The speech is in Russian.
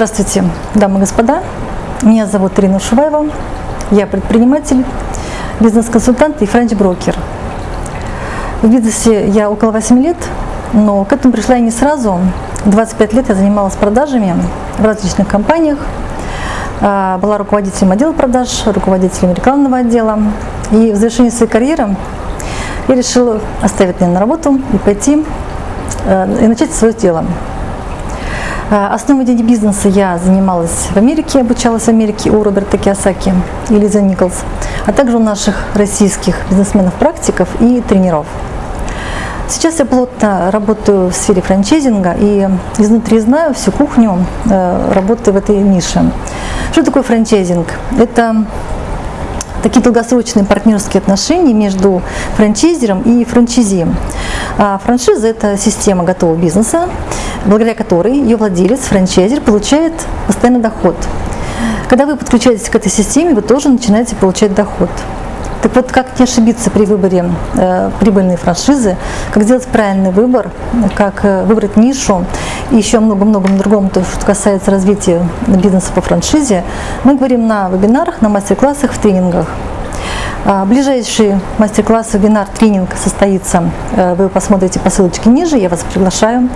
Здравствуйте, дамы и господа. Меня зовут Ирина Шуваева. Я предприниматель, бизнес-консультант и франч-брокер. В бизнесе я около 8 лет, но к этому пришла я не сразу. 25 лет я занималась продажами в различных компаниях. А, была руководителем отдела продаж, руководителем рекламного отдела. И в завершении своей карьеры я решила оставить наемную работу и пойти э, и начать свое дело. Э, основой денег бизнеса я занималась в Америке, обучалась в Америке у Роберта Киосаки и Лиза Николс, а также у наших российских бизнесменов-практиков и тренеров. Сейчас я плотно работаю в сфере франчайзинга и изнутри знаю всю кухню э, работы в этой нише. Что такое франчайзинг? Это такие долгосрочные партнерские отношения между франчайзером и франчайзи. А франшиза – это система готового бизнеса, благодаря которой ее владелец, франчайзер, получает постоянный доход. Когда вы подключаетесь к этой системе, вы тоже начинаете получать доход. Так вот, как не ошибиться при выборе э, прибыльной франшизы, как сделать правильный выбор, как э, выбрать нишу и еще много-много другом, то, что касается развития бизнеса по франшизе, мы говорим на вебинарах, на мастер-классах, в тренингах. А, ближайший мастер-класс, вебинар, тренинг состоится, э, вы посмотрите по ссылочке ниже, я вас приглашаю.